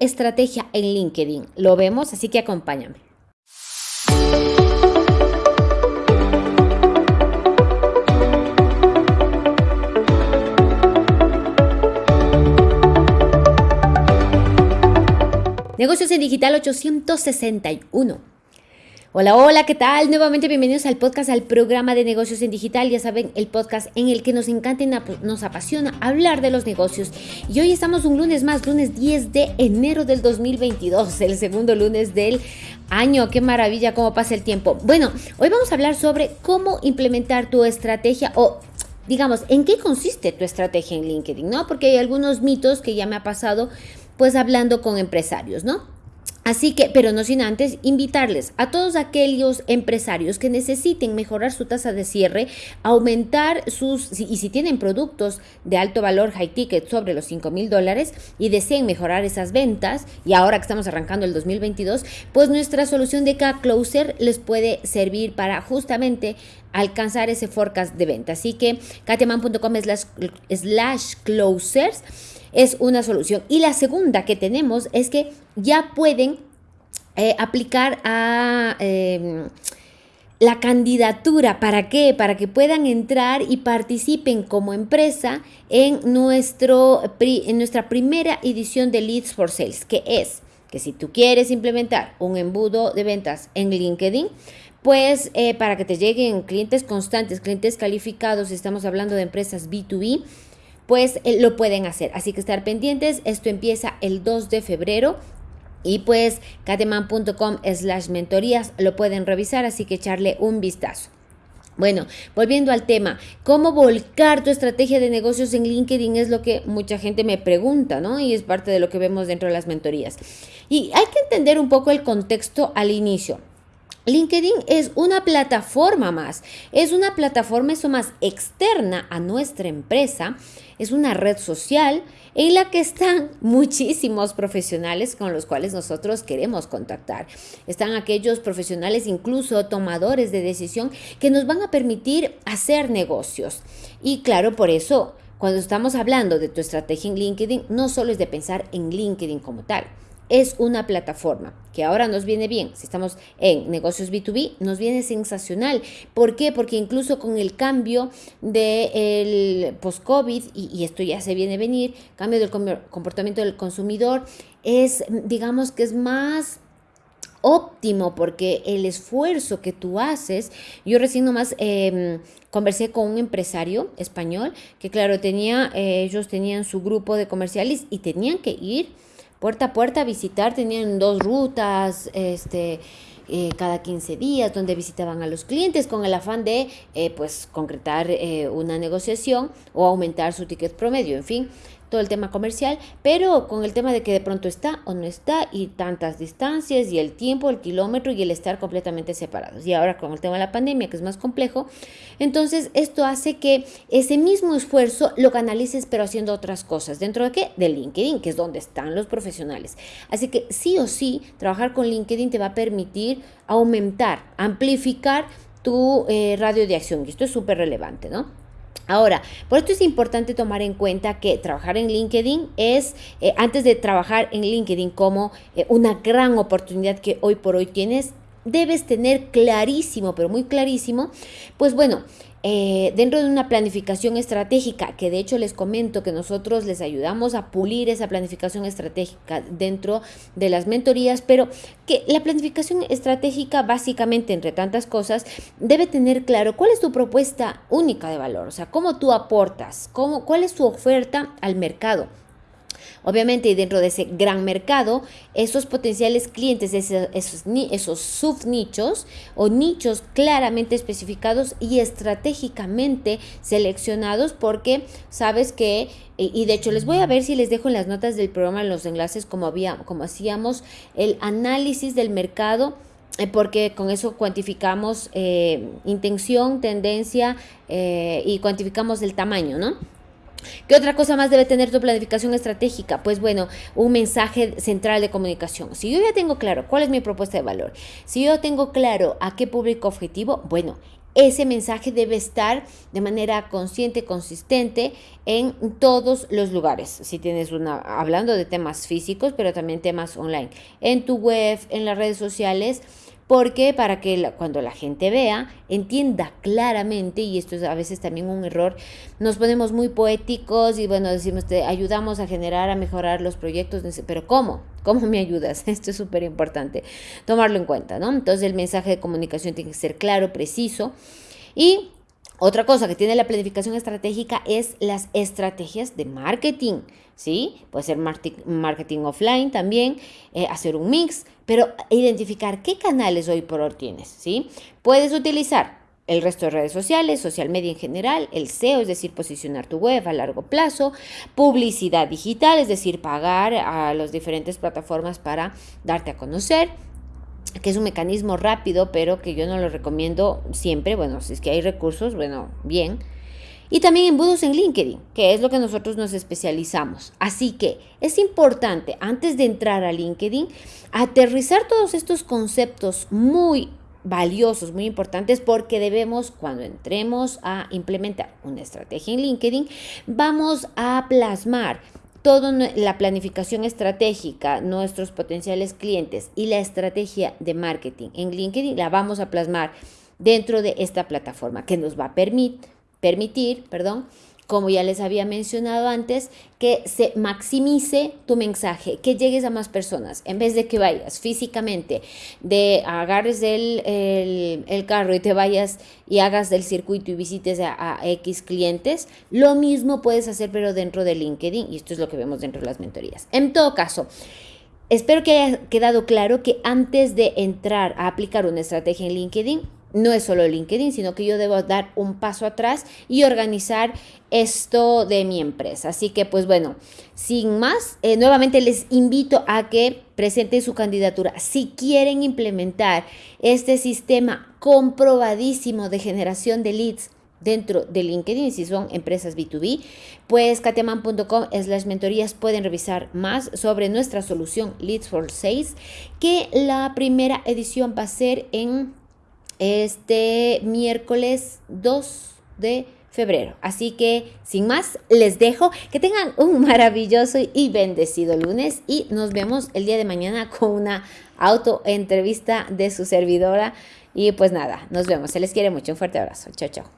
estrategia en LinkedIn. Lo vemos, así que acompáñame. Negocios en Digital 861. Hola, hola, ¿qué tal? Nuevamente bienvenidos al podcast, al programa de negocios en digital. Ya saben, el podcast en el que nos encanta y nos apasiona hablar de los negocios. Y hoy estamos un lunes más, lunes 10 de enero del 2022, el segundo lunes del año. Qué maravilla cómo pasa el tiempo. Bueno, hoy vamos a hablar sobre cómo implementar tu estrategia o digamos, ¿en qué consiste tu estrategia en LinkedIn? ¿No? Porque hay algunos mitos que ya me ha pasado pues hablando con empresarios, ¿no? Así que, pero no sin antes, invitarles a todos aquellos empresarios que necesiten mejorar su tasa de cierre, aumentar sus, y si tienen productos de alto valor, high ticket, sobre los 5 mil dólares y deseen mejorar esas ventas, y ahora que estamos arrancando el 2022, pues nuestra solución de K-Closer les puede servir para justamente alcanzar ese forecast de venta. Así que, kateman.com slash closers es una solución. Y la segunda que tenemos es que ya pueden eh, aplicar a... Em, la candidatura, ¿para qué? Para que puedan entrar y participen como empresa en, nuestro, en nuestra primera edición de Leads for Sales, que es que si tú quieres implementar un embudo de ventas en LinkedIn, pues eh, para que te lleguen clientes constantes, clientes calificados, estamos hablando de empresas B2B, pues eh, lo pueden hacer. Así que estar pendientes, esto empieza el 2 de febrero. Y pues cateman.com slash mentorías lo pueden revisar, así que echarle un vistazo. Bueno, volviendo al tema, ¿cómo volcar tu estrategia de negocios en LinkedIn? Es lo que mucha gente me pregunta, ¿no? Y es parte de lo que vemos dentro de las mentorías. Y hay que entender un poco el contexto al inicio. LinkedIn es una plataforma más, es una plataforma eso más externa a nuestra empresa, es una red social en la que están muchísimos profesionales con los cuales nosotros queremos contactar. Están aquellos profesionales, incluso tomadores de decisión, que nos van a permitir hacer negocios. Y claro, por eso, cuando estamos hablando de tu estrategia en LinkedIn, no solo es de pensar en LinkedIn como tal es una plataforma que ahora nos viene bien. Si estamos en negocios B2B, nos viene sensacional. ¿Por qué? Porque incluso con el cambio del post-COVID, y, esto ya se viene a venir, cambio del comportamiento del consumidor, es, digamos que es más óptimo porque el esfuerzo que tú haces, yo recién nomás em, conversé con un empresario español que claro, tenía, eh, ellos tenían su grupo de comerciales y tenían que ir puerta a puerta visitar, tenían dos rutas, este, eh, cada 15 días, donde visitaban a los clientes con el afán de eh, pues concretar eh, una negociación o aumentar su ticket promedio, en fin todo el tema comercial, pero con el tema de que de pronto está o no está y tantas distancias y el tiempo, el kilómetro y el estar completamente separados. Y ahora con el tema de la pandemia, que es más complejo, entonces esto hace que ese mismo esfuerzo lo canalices pero haciendo otras cosas. ¿Dentro de qué? De LinkedIn, que es donde están los profesionales. Así que sí o sí, trabajar con LinkedIn te va a permitir aumentar, amplificar tu eh, radio de acción. Y esto es súper relevante, ¿no? Ahora, por esto es importante tomar en cuenta que trabajar en LinkedIn es, eh, antes de trabajar en LinkedIn como eh, una gran oportunidad que hoy por hoy tienes, debes tener clarísimo, pero muy clarísimo, pues bueno, eh, dentro de una planificación estratégica, que de hecho les comento que nosotros les ayudamos a pulir esa planificación estratégica dentro de las mentorías, pero que la planificación estratégica básicamente, entre tantas cosas, debe tener claro cuál es tu propuesta única de valor, o sea, cómo tú aportas, cómo, cuál es tu oferta al mercado Obviamente, dentro de ese gran mercado, esos potenciales clientes, esos, esos, esos subnichos o nichos claramente especificados y estratégicamente seleccionados porque sabes que, y de hecho les voy a ver si les dejo en las notas del programa los enlaces como, había, como hacíamos el análisis del mercado eh, porque con eso cuantificamos eh, intención, tendencia eh, y cuantificamos el tamaño, ¿no? ¿Qué otra cosa más debe tener tu planificación estratégica? Pues bueno, un mensaje central de comunicación. Si yo ya tengo claro cuál es mi propuesta de valor, si yo tengo claro a qué público objetivo, bueno, ese mensaje debe estar de manera consciente, consistente en todos los lugares. Si tienes una, hablando de temas físicos, pero también temas online, en tu web, en las redes sociales, porque para que cuando la gente vea, entienda claramente, y esto es a veces también un error, nos ponemos muy poéticos y bueno, decimos, te ayudamos a generar, a mejorar los proyectos, pero ¿cómo? ¿Cómo me ayudas? Esto es súper importante, tomarlo en cuenta, ¿no? Entonces el mensaje de comunicación tiene que ser claro, preciso y otra cosa que tiene la planificación estratégica es las estrategias de marketing, ¿sí? Puede ser marketing offline también, eh, hacer un mix, pero identificar qué canales hoy por hoy tienes, ¿sí? Puedes utilizar el resto de redes sociales, social media en general, el SEO, es decir, posicionar tu web a largo plazo, publicidad digital, es decir, pagar a las diferentes plataformas para darte a conocer, que es un mecanismo rápido, pero que yo no lo recomiendo siempre. Bueno, si es que hay recursos, bueno, bien. Y también embudos en LinkedIn, que es lo que nosotros nos especializamos. Así que es importante, antes de entrar a LinkedIn, aterrizar todos estos conceptos muy valiosos, muy importantes, porque debemos, cuando entremos a implementar una estrategia en LinkedIn, vamos a plasmar toda la planificación estratégica, nuestros potenciales clientes y la estrategia de marketing en LinkedIn la vamos a plasmar dentro de esta plataforma que nos va a permitir, permitir perdón, como ya les había mencionado antes, que se maximice tu mensaje, que llegues a más personas, en vez de que vayas físicamente, de agarres el, el, carro y te vayas y hagas del circuito y visites a, a, X clientes, lo mismo puedes hacer pero dentro de LinkedIn y esto es lo que vemos dentro de las mentorías. En todo caso, espero que haya quedado claro que antes de entrar a aplicar una estrategia en LinkedIn, no es solo LinkedIn, sino que yo debo dar un paso atrás y organizar esto de mi empresa. Así que pues bueno, sin más, eh, nuevamente les invito a que presenten su candidatura. Si quieren implementar este sistema comprobadísimo de generación de leads dentro de LinkedIn, si son empresas B2B, pues katiaman.com slash mentorías pueden revisar más sobre nuestra solución Leads for Sales, que la primera edición va a ser en este miércoles 2 de febrero. Así que, sin más, les dejo que tengan un maravilloso y bendecido lunes y nos vemos el día de mañana con una auto entrevista de su servidora. Y pues nada, nos vemos. Se les quiere mucho. Un fuerte abrazo. Chao, chao.